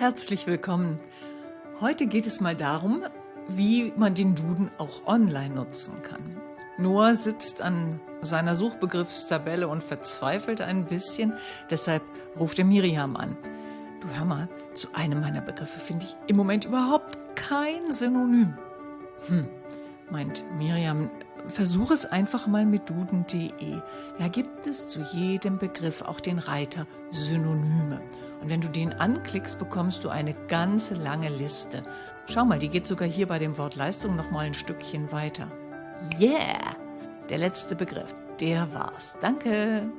Herzlich willkommen. Heute geht es mal darum, wie man den Duden auch online nutzen kann. Noah sitzt an seiner Suchbegriffstabelle und verzweifelt ein bisschen, deshalb ruft er Miriam an. Du hör mal, zu einem meiner Begriffe finde ich im Moment überhaupt kein Synonym. Hm, meint Miriam, versuch es einfach mal mit duden.de. Da gibt es zu jedem Begriff auch den Reiter Synonyme. Und wenn du den anklickst, bekommst du eine ganze lange Liste. Schau mal, die geht sogar hier bei dem Wort Leistung noch mal ein Stückchen weiter. Yeah! Der letzte Begriff, der war's. Danke!